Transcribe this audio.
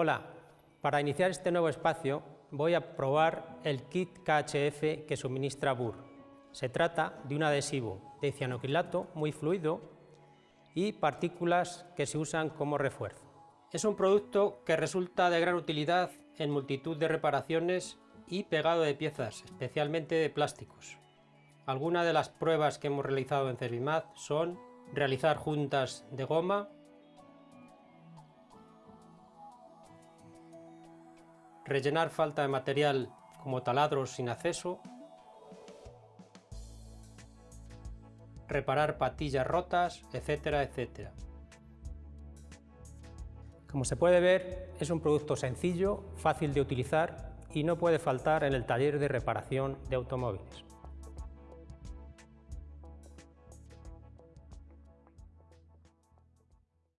Hola, para iniciar este nuevo espacio voy a probar el kit KHF que suministra BUR. Se trata de un adhesivo de cianocrilato muy fluido y partículas que se usan como refuerzo. Es un producto que resulta de gran utilidad en multitud de reparaciones y pegado de piezas, especialmente de plásticos. Algunas de las pruebas que hemos realizado en Servimad son realizar juntas de goma, rellenar falta de material como taladros sin acceso, reparar patillas rotas, etcétera, etcétera. Como se puede ver, es un producto sencillo, fácil de utilizar y no puede faltar en el taller de reparación de automóviles.